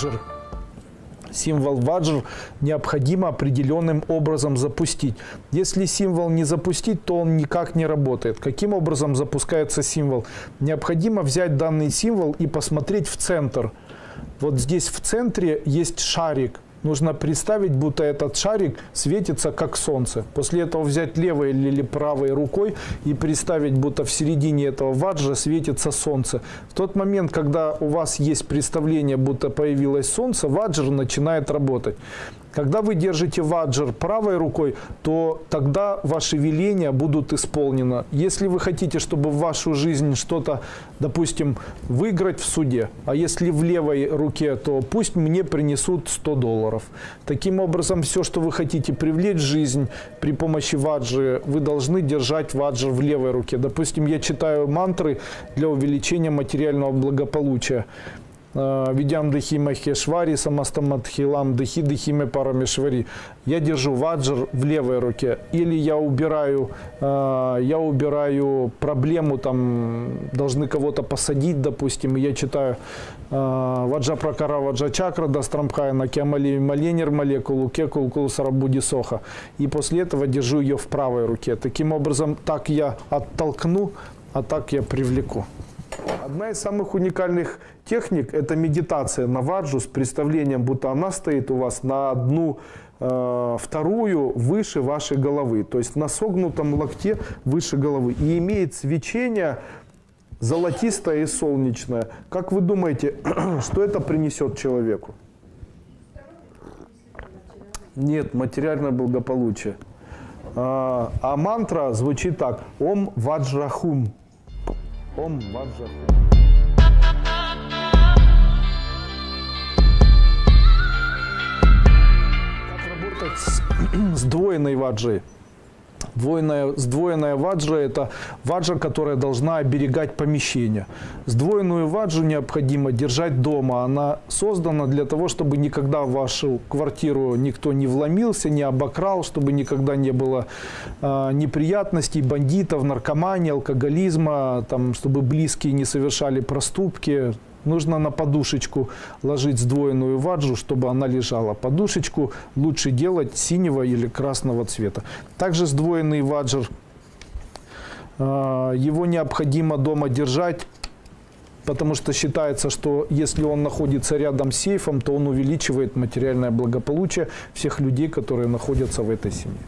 ваджер. Символ ваджр необходимо определенным образом запустить. Если символ не запустить, то он никак не работает. Каким образом запускается символ? Необходимо взять данный символ и посмотреть в центр. Вот здесь в центре есть шарик. Нужно представить, будто этот шарик светится как солнце. После этого взять левой или правой рукой и представить, будто в середине этого ваджа светится солнце. В тот момент, когда у вас есть представление, будто появилось солнце, ваджр начинает работать. Когда вы держите ваджер правой рукой, то тогда ваши веления будут исполнены. Если вы хотите, чтобы в вашу жизнь что-то, допустим, выиграть в суде, а если в левой руке, то пусть мне принесут 100 долларов. Таким образом, все, что вы хотите привлечь в жизнь при помощи ваджи, вы должны держать ваджер в левой руке. Допустим, я читаю мантры для увеличения материального благополучия. Видям дыхи махешвари, самастамадхилам дыхи дыхиме парамешвари. Я держу ваджр в левой руке. Или я убираю, я убираю проблему, там, должны кого-то посадить, допустим, и я читаю ваджа пракара ваджа чакра дастрамхая на кемали маленер молекулу кекул кулсарабуди соха. И после этого держу ее в правой руке. Таким образом, так я оттолкну, а так я привлеку. Одна из самых уникальных техник – это медитация на ваджу с представлением, будто она стоит у вас на одну э, вторую выше вашей головы, то есть на согнутом локте выше головы. И имеет свечение золотистое и солнечное. Как вы думаете, что это принесет человеку? Нет, материальное благополучие. А, а мантра звучит так. Ом ваджрахум. Ом ваджрахум. работать с сдвоенной ваджей. Двойная, сдвоенная ваджа – это ваджа, которая должна оберегать помещение. Сдвоенную ваджу необходимо держать дома. Она создана для того, чтобы никогда в вашу квартиру никто не вломился, не обокрал, чтобы никогда не было э, неприятностей, бандитов, наркомании, алкоголизма, там, чтобы близкие не совершали проступки. Нужно на подушечку ложить сдвоенную ваджу, чтобы она лежала. Подушечку лучше делать синего или красного цвета. Также сдвоенный ваджер, а, его необходимо дома держать, потому что считается, что если он находится рядом с сейфом, то он увеличивает материальное благополучие всех людей, которые находятся в этой семье.